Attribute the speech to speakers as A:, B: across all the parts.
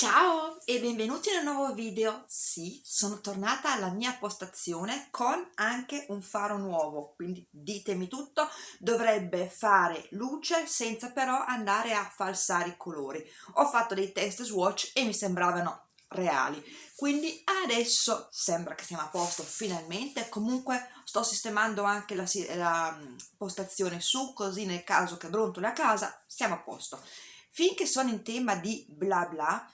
A: Ciao e benvenuti in un nuovo video. Sì, sono tornata alla mia postazione con anche un faro nuovo, quindi ditemi tutto, dovrebbe fare luce senza però andare a falsare i colori. Ho fatto dei test swatch e mi sembravano reali, quindi adesso sembra che siamo a posto finalmente, comunque sto sistemando anche la, la mm, postazione su, così nel caso che brontoli a casa siamo a posto. Finché sono in tema di bla bla,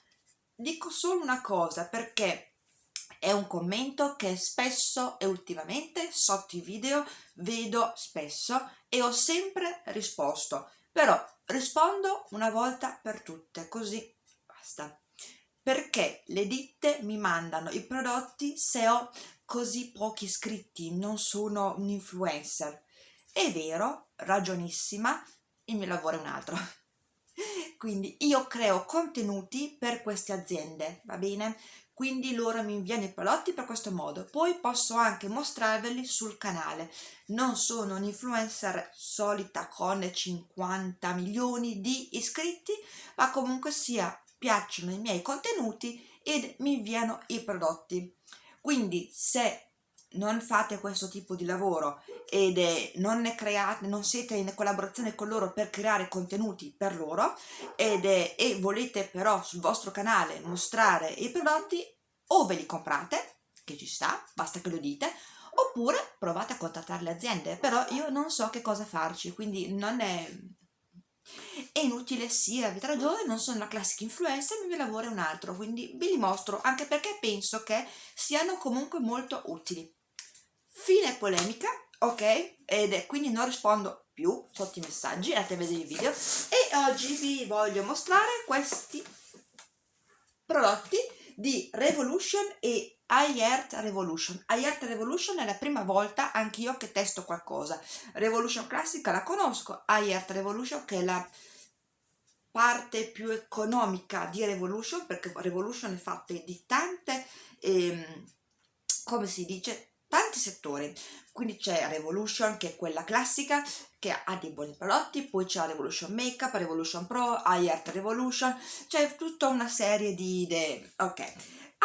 A: dico solo una cosa perché è un commento che spesso e ultimamente sotto i video vedo spesso e ho sempre risposto. Però rispondo una volta per tutte così basta. Perché le ditte mi mandano i prodotti se ho così pochi iscritti non sono un influencer. È vero ragionissima il mio lavoro è un altro quindi io creo contenuti per queste aziende va bene? Quindi loro mi inviano i prodotti per questo modo. Poi posso anche mostrarveli sul canale. Non sono un influencer solita con 50 milioni di iscritti ma comunque sia piacciono i miei contenuti ed mi inviano i prodotti. Quindi se non fate questo tipo di lavoro ed è, non ne create, non siete in collaborazione con loro per creare contenuti per loro ed è, e volete però sul vostro canale mostrare i prodotti o ve li comprate, che ci sta, basta che lo dite, oppure provate a contattare le aziende, però io non so che cosa farci, quindi non è, è inutile sì, avete ragione, non sono la classica influencer, il mio lavoro è un altro, quindi vi li mostro, anche perché penso che siano comunque molto utili fine polemica ok? Ed è quindi non rispondo più sotto i messaggi andate a vedere il video. E oggi vi voglio mostrare questi prodotti di Revolution e iEarth Revolution. iEarth Revolution è la prima volta anch'io che testo qualcosa. Revolution classica la conosco iEarth Revolution che è la parte più economica di Revolution perché Revolution è fatta di tante ehm, come si dice tanti settori. Quindi c'è Revolution che è quella classica che ha dei buoni prodotti poi c'è Revolution Makeup, Revolution Pro, iArt Revolution c'è tutta una serie di idee. Ok.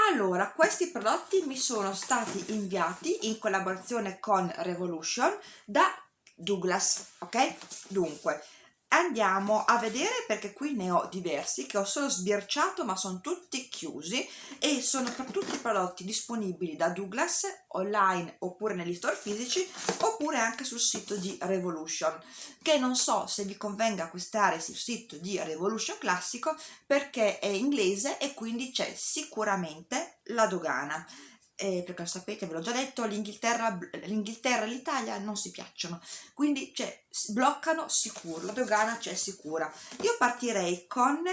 A: Allora questi prodotti mi sono stati inviati in collaborazione con Revolution da Douglas ok? Dunque andiamo a vedere perché qui ne ho diversi che ho solo sbirciato ma sono tutti chiusi e sono per tutti i prodotti disponibili da Douglas online oppure negli store fisici oppure anche sul sito di Revolution che non so se vi convenga acquistare sul sito di Revolution classico perché è inglese e quindi c'è sicuramente la dogana eh, perché lo sapete, ve l'ho già detto, l'Inghilterra e l'Italia non si piacciono, quindi cioè, bloccano sicuro, la dogana c'è sicura. Io partirei con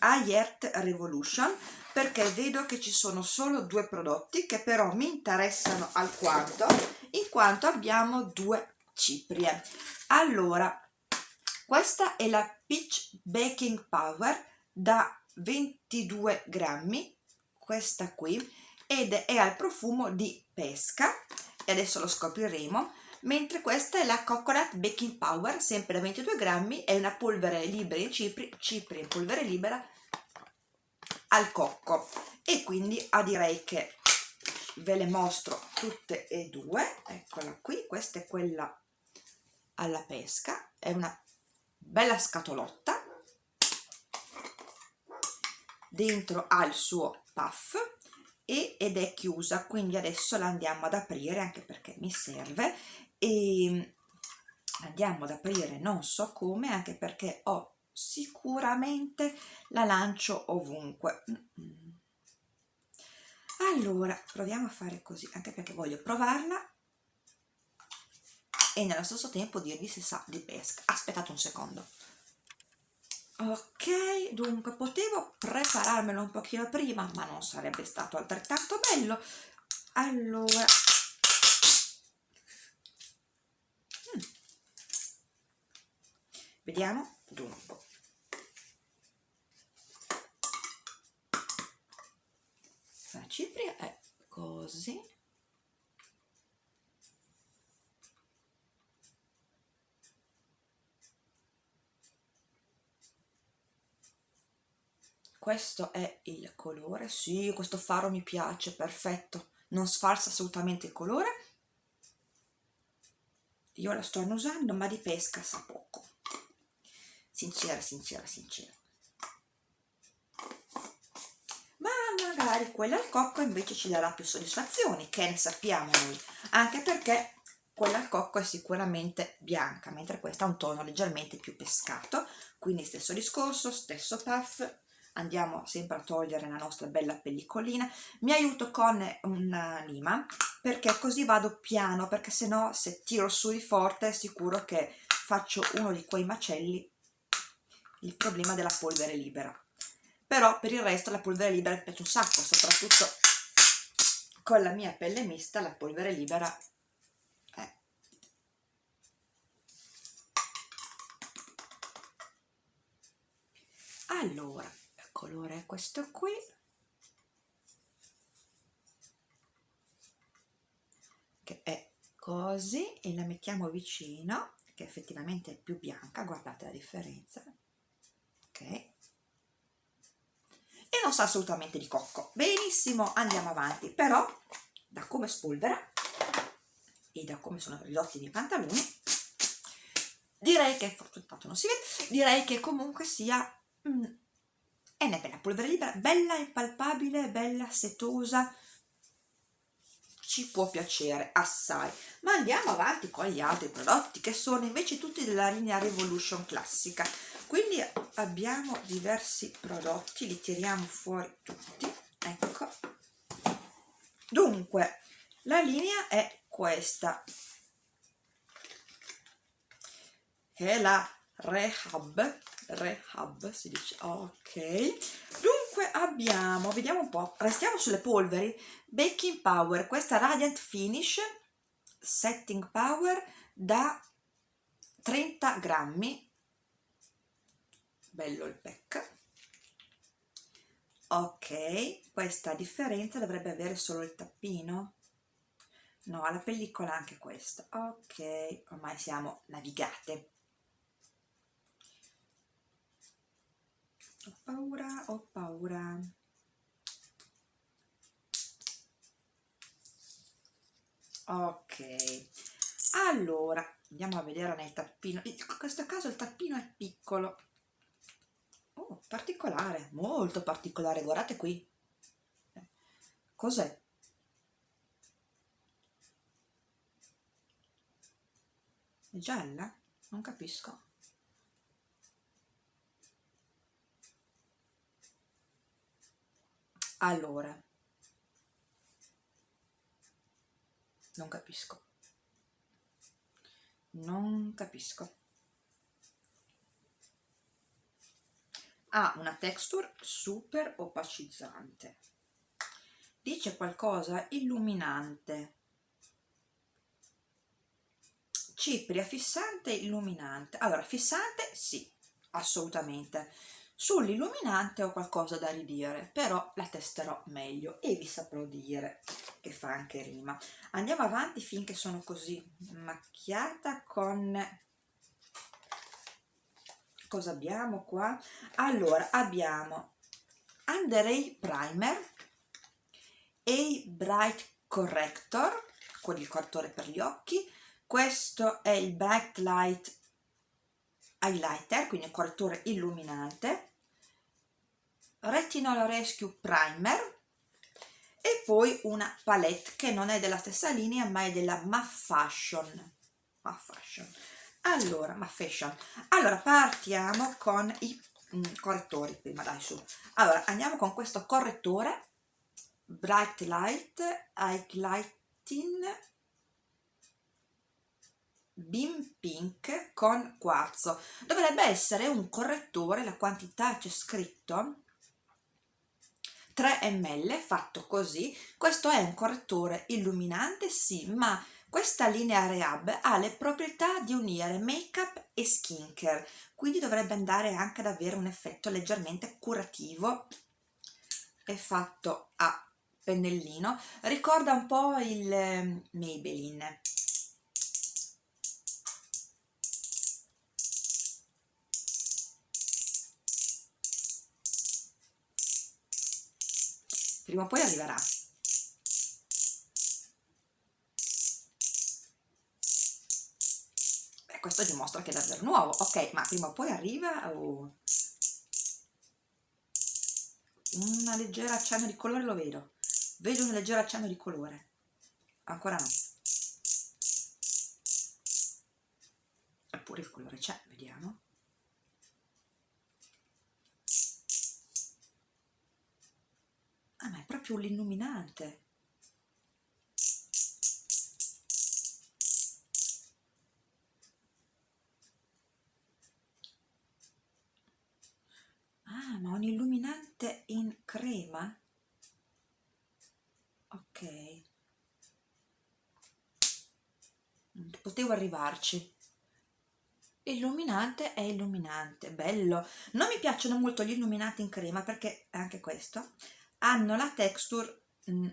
A: iEarth Revolution perché vedo che ci sono solo due prodotti che però mi interessano alquanto in quanto abbiamo due ciprie. Allora, questa è la Peach Baking Power da 22 grammi, questa qui, ed è al profumo di pesca e adesso lo scopriremo mentre questa è la Coconut Baking Power sempre da 22 grammi è una polvere libera in cipri, cipri in polvere libera al cocco. E quindi ah, direi che ve le mostro tutte e due. Eccola qui questa è quella alla pesca è una bella scatolotta dentro ha il suo puff ed è chiusa quindi adesso la andiamo ad aprire anche perché mi serve e andiamo ad aprire non so come anche perché ho sicuramente la lancio ovunque. Allora proviamo a fare così anche perché voglio provarla. E nello stesso tempo dirvi se sa di pesca. Aspettate un secondo ok dunque potevo prepararmelo un pochino prima ma non sarebbe stato altrettanto bello. Allora. Mm. vediamo dunque. La cipria è così questo è il colore. Sì questo faro mi piace perfetto. Non sfalsa assolutamente il colore. Io la sto annusando ma di pesca sa poco. Sincera sincera sincera. Ma magari quella al cocco invece ci darà più soddisfazioni che ne sappiamo noi. Anche perché quella al cocco è sicuramente bianca mentre questa ha un tono leggermente più pescato. Quindi stesso discorso stesso puff andiamo sempre a togliere la nostra bella pellicolina. Mi aiuto con una lima perché così vado piano perché se no se tiro su di forte è sicuro che faccio uno di quei macelli il problema della polvere libera. Però per il resto la polvere libera mi piace un sacco soprattutto con la mia pelle mista la polvere libera è allora colore è questo qui. Che è così e la mettiamo vicino che effettivamente è più bianca guardate la differenza. Ok. E non sa assolutamente di cocco. Benissimo andiamo avanti. Però da come spolvera e da come sono ridotti i miei pantaloni direi che fortunato non si vede direi che comunque sia mm, è una bella polvere libera bella impalpabile bella setosa. Ci può piacere assai. Ma andiamo avanti con gli altri prodotti che sono invece tutti della linea Revolution classica. Quindi abbiamo diversi prodotti li tiriamo fuori tutti. Ecco. Dunque la linea è questa. Che è la Rehab Rehab si dice. Ok. Dunque abbiamo vediamo un po' restiamo sulle polveri. Baking power. Questa radiant finish setting power da 30 grammi. Bello il pack. Ok. Questa differenza dovrebbe avere solo il tappino. No la pellicola anche questa. Ok. Ormai siamo navigate ho paura ho paura ok allora andiamo a vedere nel tappino in questo caso il tappino è piccolo oh, particolare, molto particolare, guardate qui. Cos'è? È gialla? Non capisco. Allora, non capisco. Non capisco. ha una texture super opacizzante. Dice qualcosa illuminante. Cipria fissante illuminante. Allora fissante sì assolutamente sull'illuminante ho qualcosa da ridire però la testerò meglio e vi saprò dire che fa anche rima andiamo avanti finché sono così macchiata con cosa abbiamo qua? Allora, abbiamo Under Eye Primer e Bright Corrector, con il correttore per gli occhi. Questo è il Bright Light Highlighter, quindi un correttore illuminante. Retinol Rescue Primer e poi una palette che non è della stessa linea ma è della MAF Fashion. MAF Fashion allora ma fashion allora partiamo con i mm, correttori prima dai su. Allora andiamo con questo correttore bright light highlighting beam pink con quarzo dovrebbe essere un correttore la quantità c'è scritto 3 ml fatto così questo è un correttore illuminante sì ma questa linea Rehab ha le proprietà di unire make-up e skincare, quindi dovrebbe andare anche ad avere un effetto leggermente curativo. È fatto a pennellino, ricorda un po' il ehm, Maybelline. Prima o poi arriverà. Beh, questo dimostra che è davvero nuovo. Ok ma prima o poi arriva o una leggera accenno di colore lo vedo. Vedo un leggero accenno di colore. Ancora no. Eppure il colore c'è vediamo ah ma è proprio l'illuminante. Ah ma un illuminante in crema? Ok. Potevo arrivarci. Illuminante è illuminante bello. Non mi piacciono molto gli illuminati in crema perché anche questo hanno la texture mm,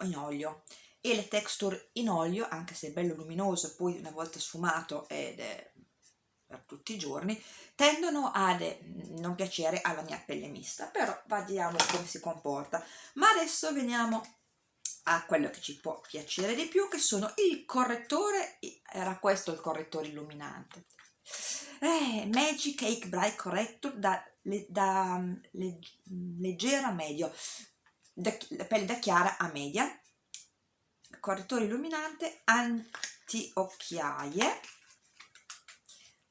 A: in olio. E le texture in olio anche se è bello luminoso poi una volta sfumato ed è per tutti i giorni tendono a non piacere alla mia pelle mista. Però vediamo come si comporta. Ma adesso veniamo a quello che ci può piacere di più che sono il correttore era questo il correttore illuminante. Eh, Magic Cake Bright Corrector da, da le, leggera a medio da, pelle da chiara a media. Correttore illuminante anti-occhiaie.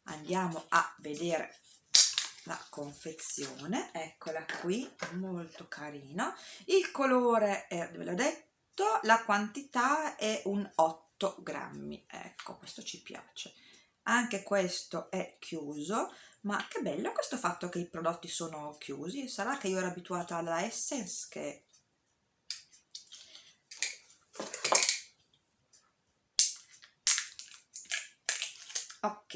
A: Andiamo a vedere la confezione. Eccola qui molto carino. Il colore è, ve l'ho detto la quantità è un 8 grammi. Ecco questo ci piace. Anche questo è chiuso ma che bello questo fatto che i prodotti sono chiusi. Sarà che io ero abituata alla Essence che ok.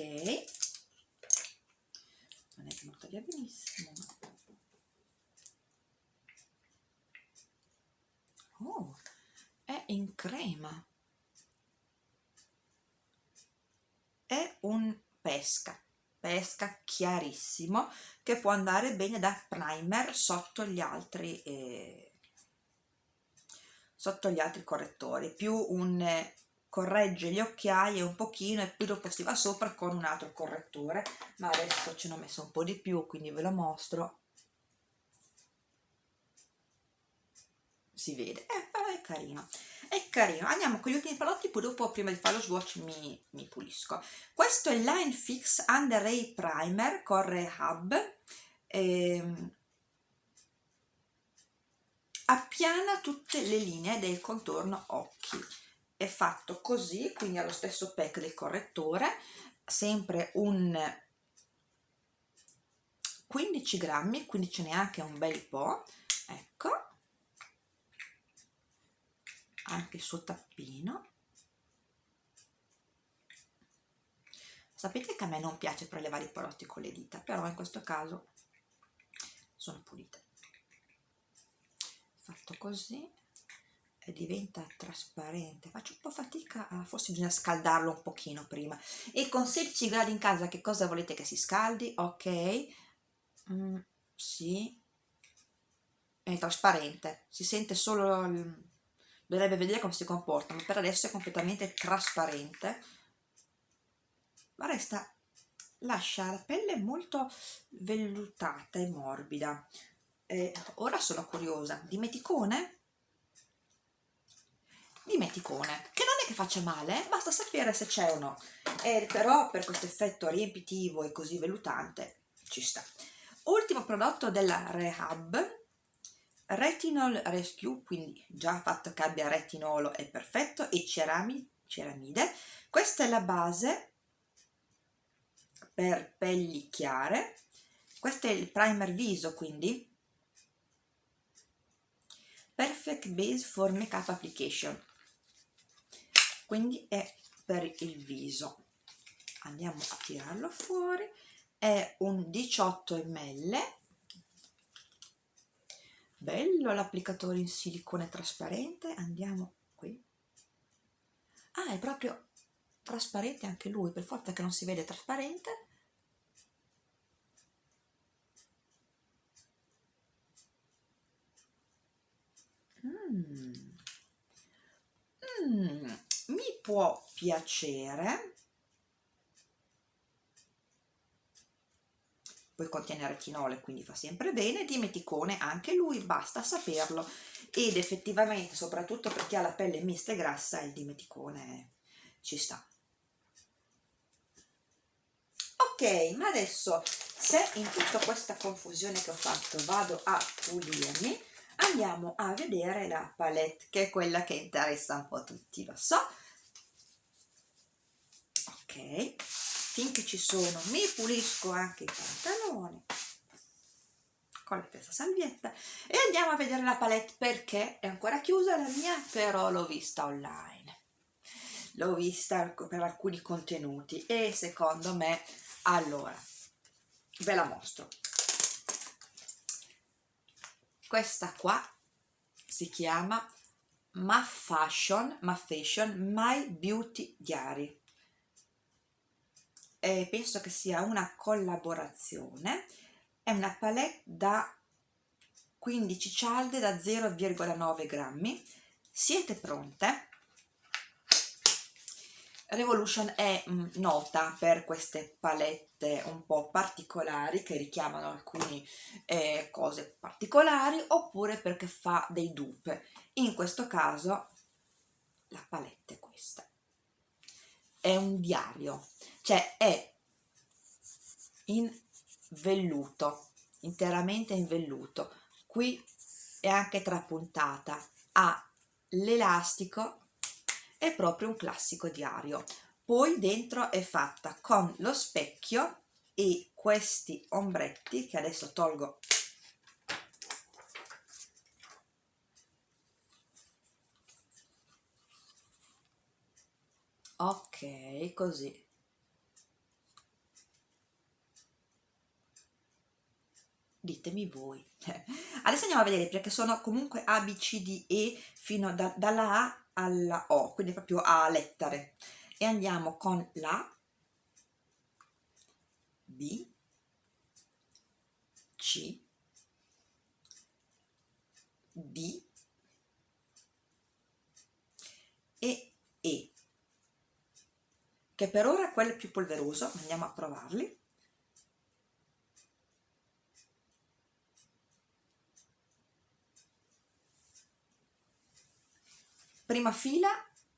A: Non è venuta via benissimo. Oh è in crema. È un pesca pesca chiarissimo che può andare bene da primer sotto gli altri eh, sotto gli altri correttori. Più un corregge gli occhiali un pochino e poi dopo si va sopra con un altro correttore. Ma adesso ce ne ho messo un po' di più quindi ve lo mostro si vede. Eh, però è carino. È carino. Andiamo con gli ultimi prodotti poi dopo prima di fare lo swatch mi, mi pulisco. Questo è Line Fix Under Eye Primer Corre Hub. Ehm, appiana tutte le linee del contorno occhi. È fatto così quindi ha lo stesso pack del correttore sempre un 15 grammi quindi ce n'è anche un bel po' ecco anche il suo tappino. Sapete che a me non piace prelevare i prodotti con le dita però in questo caso sono pulite. Fatto così e diventa trasparente. Faccio un po' fatica forse bisogna scaldarlo un pochino prima. E con 16 gradi in casa che cosa volete che si scaldi? Ok. Mm, sì. È trasparente. Si sente solo dovrebbe vedere come si comporta ma per adesso è completamente trasparente. Ma resta lascia la pelle molto vellutata e morbida. E ora sono curiosa. Dimeticone dimeticone che non è che faccia male basta sapere se c'è o no. E però per questo effetto riempitivo e così vellutante ci sta. Ultimo prodotto della Rehab Retinol Rescue quindi già fatto che abbia retinolo è perfetto e cerami, ceramide. Questa è la base per pelli chiare. Questo è il primer viso quindi. Perfect Base for Makeup Application. Quindi è per il viso. Andiamo a tirarlo fuori. È un 18 ml bello l'applicatore in silicone trasparente. Andiamo qui. Ah è proprio trasparente anche lui. Per forza che non si vede trasparente. Mm, mm, mi può piacere poi contiene retinolo quindi fa sempre bene dimeticone anche lui basta saperlo. Ed effettivamente soprattutto per chi ha la pelle mista e grassa il dimeticone ci sta. Ok ma adesso se in tutta questa confusione che ho fatto vado a pulirmi andiamo a vedere la palette che è quella che interessa un po' tutti lo so. Ok finché ci sono mi pulisco anche i pantaloni con la stessa salvietta e andiamo a vedere la palette perché è ancora chiusa la mia però l'ho vista online. L'ho vista per alcuni contenuti e secondo me allora ve la mostro. Questa qua si chiama Ma Fashion, Ma Fashion My Beauty Diary e penso che sia una collaborazione è una palette da 15 cialde da 0,9 grammi siete pronte? Revolution è mm, nota per queste palette un po' particolari che richiamano alcune eh, cose particolari oppure perché fa dei dupe. In questo caso la palette è questa. È un diario, cioè è in velluto, interamente in velluto. Qui è anche trapuntata, ha l'elastico è proprio un classico diario poi dentro è fatta con lo specchio e questi ombretti che adesso tolgo ok così ditemi voi adesso andiamo a vedere perché sono comunque A, B, C, D, E fino da, dalla A alla O, quindi proprio a lettere. E andiamo con la B, C, D e E, che per ora è quello più polveroso, andiamo a provarli. prima fila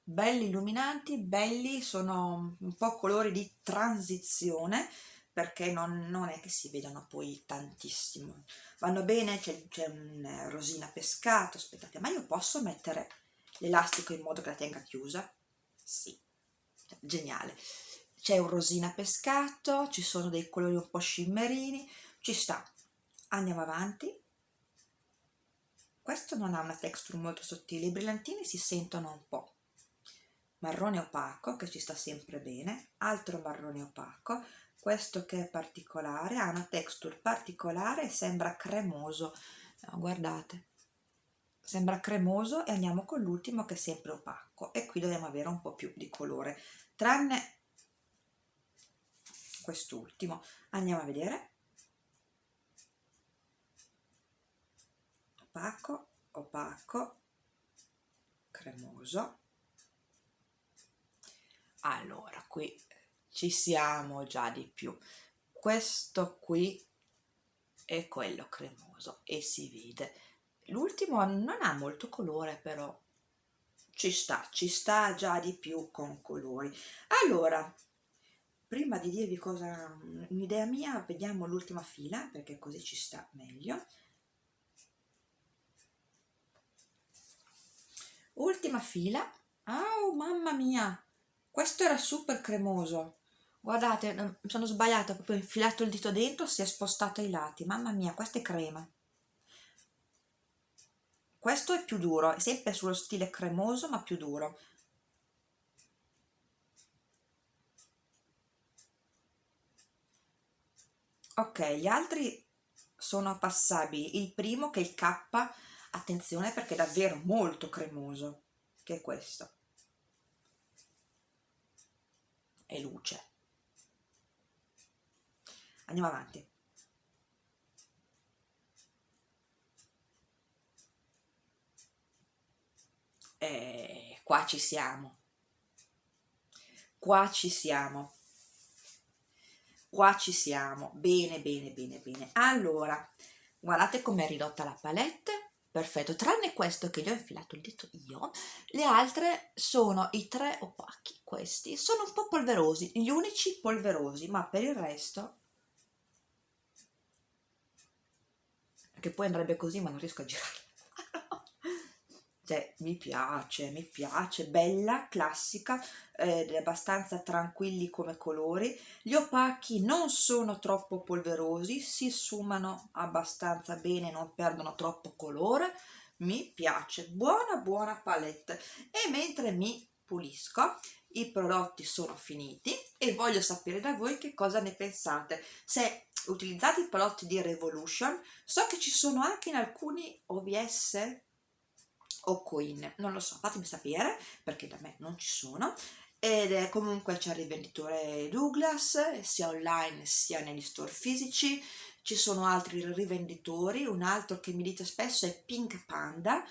A: belli illuminanti belli sono un po' colori di transizione perché non, non è che si vedano poi tantissimo vanno bene c'è un eh, rosina pescato aspettate ma io posso mettere l'elastico in modo che la tenga chiusa? sì, geniale. C'è un rosina pescato ci sono dei colori un po' scimmerini ci sta. Andiamo avanti. Questo non ha una texture molto sottile, i brillantini si sentono un po'. Marrone opaco, che ci sta sempre bene, altro marrone opaco, questo che è particolare, ha una texture particolare sembra cremoso, no, guardate, sembra cremoso e andiamo con l'ultimo che è sempre opaco. E qui dobbiamo avere un po' più di colore, tranne quest'ultimo. Andiamo a vedere. opaco, opaco, cremoso. Allora, qui ci siamo già di più. Questo qui è quello cremoso e si vede. L'ultimo non ha molto colore però ci sta, ci sta già di più con colori. Allora, prima di dirvi cosa, un'idea mia, vediamo l'ultima fila perché così ci sta meglio. ultima fila. Oh mamma mia! Questo era super cremoso. Guardate mi sono sbagliata proprio infilato il dito dentro si è spostato ai lati. Mamma mia questa è crema questo è più duro è sempre sullo stile cremoso ma più duro. Ok gli altri sono passabili. Il primo che è il K attenzione perché è davvero molto cremoso che è questo. È luce. Andiamo avanti qua ci siamo. Qua ci siamo. Qua ci siamo. Bene bene bene bene. Allora guardate com'è ridotta la palette. Perfetto tranne questo che gli ho infilato il dito io. Le altre sono i tre opachi questi. Sono un po' polverosi gli unici polverosi ma per il resto che poi andrebbe così ma non riesco a girarla cioè mi piace, mi piace, bella, classica, ed è abbastanza tranquilli come colori. Gli opachi non sono troppo polverosi, si sfumano abbastanza bene, non perdono troppo colore, mi piace, buona buona palette. E mentre mi pulisco, i prodotti sono finiti e voglio sapere da voi che cosa ne pensate. Se utilizzate i prodotti di Revolution, so che ci sono anche in alcuni OVS o coin, non lo so, fatemi sapere perché da me non ci sono. Ed è comunque c'è il rivenditore Douglas sia online sia negli store fisici. Ci sono altri rivenditori un altro che mi dite spesso è Pink Panda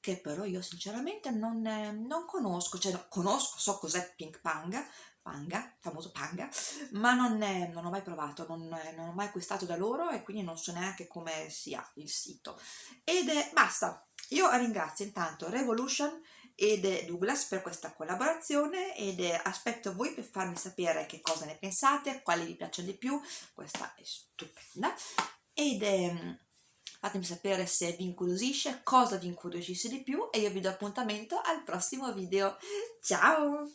A: che però io sinceramente non, non conosco cioè no, conosco, so cos'è Pink Panga Panga, famoso Panga, ma non, è, non ho mai provato, non, non, ho mai acquistato da loro e quindi non so neanche come sia il sito. Ed è, basta, io ringrazio intanto Revolution ed Douglas per questa collaborazione ed aspetto voi per farmi sapere che cosa ne pensate, quale vi piace di più, questa è stupenda ed fatemi sapere se vi incuriosisce, cosa vi incuriosisce di più e io vi do appuntamento al prossimo video. Ciao!